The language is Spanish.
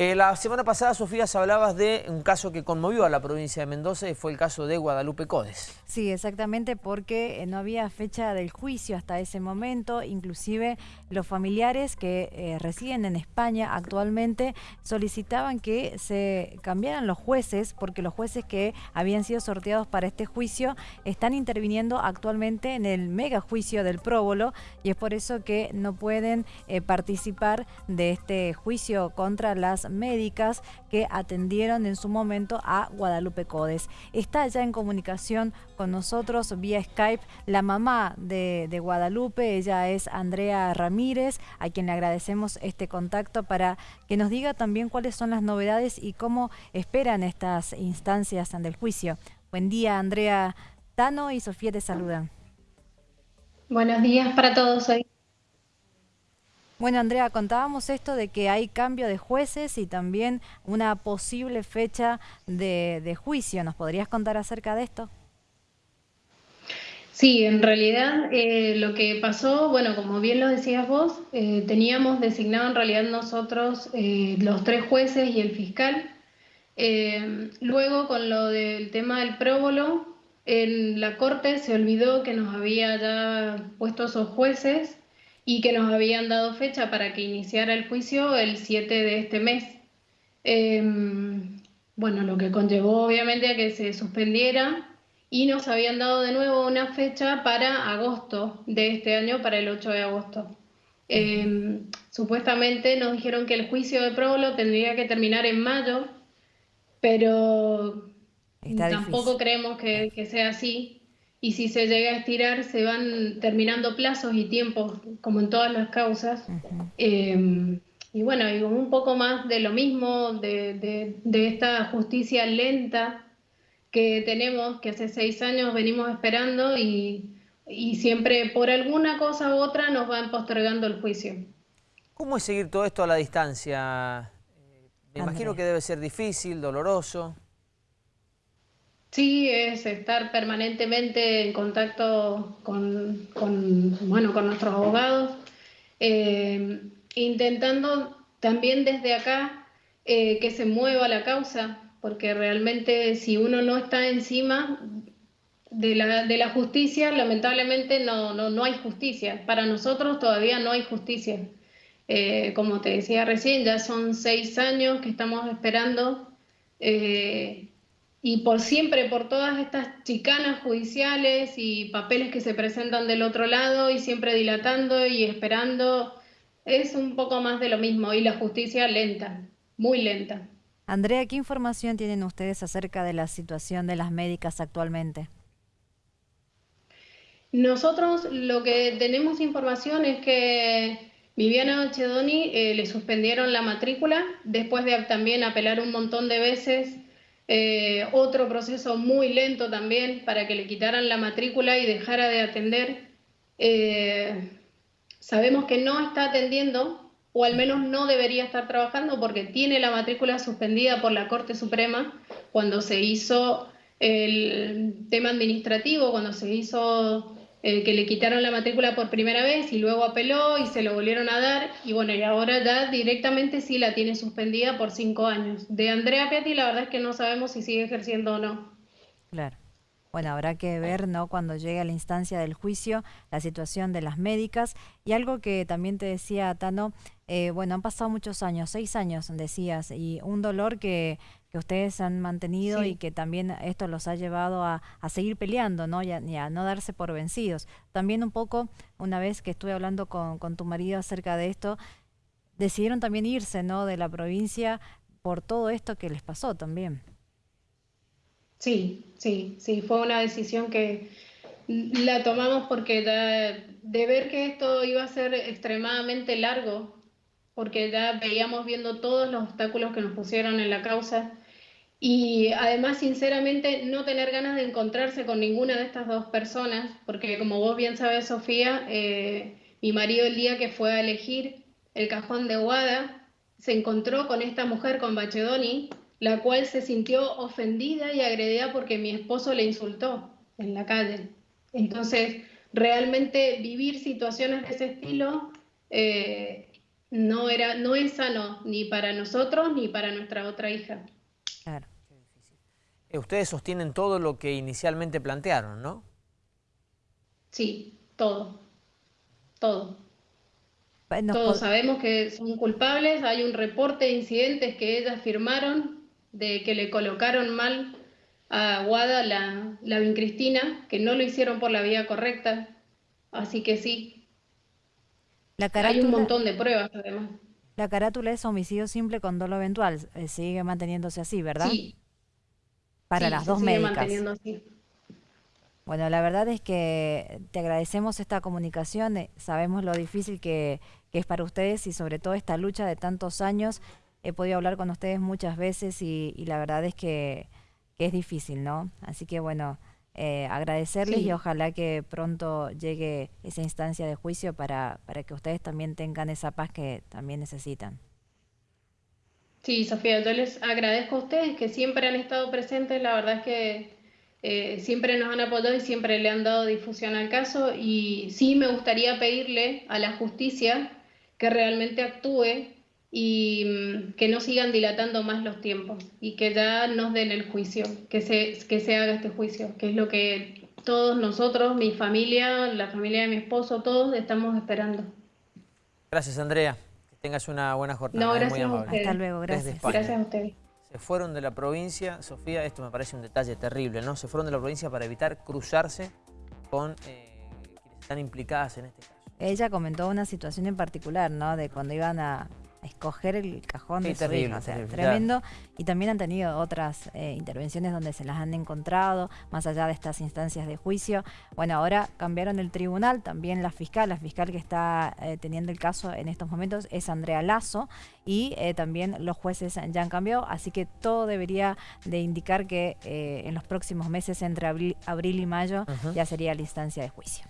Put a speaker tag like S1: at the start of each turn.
S1: Eh, la semana pasada, Sofía, hablabas de un caso que conmovió a la provincia de Mendoza y fue el caso de Guadalupe Codes.
S2: Sí, exactamente, porque eh, no había fecha del juicio hasta ese momento. Inclusive los familiares que eh, residen en España actualmente solicitaban que se cambiaran los jueces, porque los jueces que habían sido sorteados para este juicio están interviniendo actualmente en el mega juicio del próbolo y es por eso que no pueden participar de este juicio contra las médicas que atendieron en su momento a Guadalupe Codes. Está ya en comunicación con nosotros vía Skype la mamá de, de Guadalupe, ella es Andrea Ramírez, a quien le agradecemos este contacto para que nos diga también cuáles son las novedades y cómo esperan estas instancias del juicio. Buen día, Andrea. Tano y Sofía te saludan.
S3: Buenos días para todos hoy.
S2: Bueno, Andrea, contábamos esto de que hay cambio de jueces y también una posible fecha de, juicio. ¿Nos podrías contar acerca de esto?
S3: Sí, en realidad eh, lo que pasó, bueno, como bien lo decías vos, eh, teníamos designado en realidad nosotros eh, los tres jueces y el fiscal. luego con lo del tema del próbolo, en la corte se olvidó que nos había ya puesto esos jueces y que nos habían dado fecha para que iniciara el juicio el 7 de este mes. Em, bueno, lo que conllevó obviamente a que se suspendiera y nos habían dado de nuevo una fecha para agosto de este año, para el 8 de agosto. Em, supuestamente nos dijeron que el juicio de próbolo tendría que terminar en mayo, pero tampoco creemos que, que sea así y si se llega a estirar se van terminando plazos y tiempos, como en todas las causas. Em, y bueno, y un poco más de lo mismo, de, esta justicia lenta que tenemos, que hace seis años venimos esperando y, siempre por alguna cosa u otra nos van postergando el juicio.
S1: ¿Cómo es seguir todo esto a la distancia? Me imagino que debe ser difícil, doloroso.
S3: Sí, es estar permanentemente en contacto con, bueno, con nuestros abogados, eh, intentando también desde acá eh, que se mueva la causa, porque realmente si uno no está encima de la, de la justicia, lamentablemente no, no, no, hay justicia. Para nosotros todavía no hay justicia. Eh, como te decía recién, ya son seis años que estamos esperando y por siempre, por todas estas chicanas judiciales y papeles que se presentan del otro lado y siempre dilatando y esperando, es un poco más de lo mismo y la justicia lenta, muy lenta.
S2: Andrea, ¿qué información tienen ustedes acerca de la situación de las médicas actualmente?
S3: Nosotros lo que tenemos información es que Viviana Ochedoni eh, le suspendieron la matrícula después de también apelar un montón de veces eh, otro proceso muy lento también para que le quitaran la matrícula y dejara de atender. Eh, sabemos que no está atendiendo, o al menos no debería estar trabajando porque tiene la matrícula suspendida por la Corte Suprema cuando se hizo el tema administrativo, cuando se hizo eh, que le quitaron la matrícula por primera vez y luego apeló y se lo volvieron a dar y bueno, y ahora ya directamente sí la tiene suspendida por cinco años. De Andrea Piatti la verdad es que no sabemos si sigue ejerciendo o no.
S2: Claro. Bueno, habrá que ver, ¿no? Cuando llegue a la instancia del juicio, la situación de las médicas. Y algo que también te decía, Tano, eh, bueno, han pasado muchos años, seis años, decías, y un dolor que, que ustedes han mantenido y que también esto los ha llevado a, seguir peleando, ¿no? Y a, no darse por vencidos. También un poco, una vez que estuve hablando con, con tu marido acerca de esto, decidieron también irse, ¿no? De la provincia por todo esto que les pasó también.
S3: Sí, sí, sí, fue una decisión que la tomamos porque de ver que esto iba a ser extremadamente largo, porque ya veíamos viendo todos los obstáculos que nos pusieron en la causa y además, sinceramente, no tener ganas de encontrarse con ninguna de estas dos personas, porque como vos bien sabes, Sofía, eh, mi marido el día que fue a elegir el cajón de Guada, se encontró con esta mujer, con Bachedoni, la cual se sintió ofendida y agredida porque mi esposo le insultó en la calle. Entonces, realmente vivir situaciones de ese estilo, eh, no, era, no es sano ni para nosotros ni para nuestra otra hija.
S2: Claro.
S1: Eh, ustedes sostienen todo lo que inicialmente plantearon, ¿no?
S3: Sí, todo. Todo. Todos sabemos que son culpables, hay un reporte de incidentes que ellas firmaron de que le colocaron mal a Guada la, la vincristina, que no lo hicieron por la vía correcta, así que sí. La hay un montón de pruebas además.
S2: La carátula es homicidio simple con dolo eventual, eh, sigue manteniéndose así, ¿verdad?
S3: Sí.
S2: Para las dos sigue médicas.
S3: Manteniendo así.
S2: Bueno, la verdad es que te agradecemos esta comunicación, eh, sabemos lo difícil que, es para ustedes y sobre todo esta lucha de tantos años. He podido hablar con ustedes muchas veces y, la verdad es que, es difícil, ¿no? Así que bueno, eh, agradecerles y ojalá que pronto llegue esa instancia de juicio para, para que ustedes también tengan esa paz que también necesitan.
S3: Sí, Sofía, yo les agradezco a ustedes que siempre han estado presentes, la verdad es que eh, siempre nos han apoyado y siempre le han dado difusión al caso. Y sí me gustaría pedirle a la justicia que realmente actúe y mm, que no sigan dilatando más los tiempos y que ya nos den el juicio, que se, que se haga este juicio, que es lo que todos nosotros, mi familia, la familia de mi esposo, todos estamos esperando.
S1: Gracias Andrea, que tengas una buena jornada.
S3: No, gracias a
S2: Hasta luego, gracias.
S3: Gracias a ustedes
S1: se fueron de la provincia, Sofía, esto me parece un detalle terrible, ¿no? Se fueron de la provincia para evitar cruzarse con eh, quienes están implicadas en este caso.
S2: Ella comentó una situación en particular, ¿no? De cuando iban a, escoger el cajón de su o sea, tremendo. Y también han tenido otras eh, intervenciones donde se las han encontrado, más allá de estas instancias de juicio. Bueno, ahora cambiaron el tribunal, también la fiscal, la fiscal que está eh, teniendo el caso en estos momentos es Andrea Lazo y eh, también los jueces ya han cambiado, así que todo debería de indicar que en los próximos meses, entre abril, y mayo, ya sería la instancia de juicio.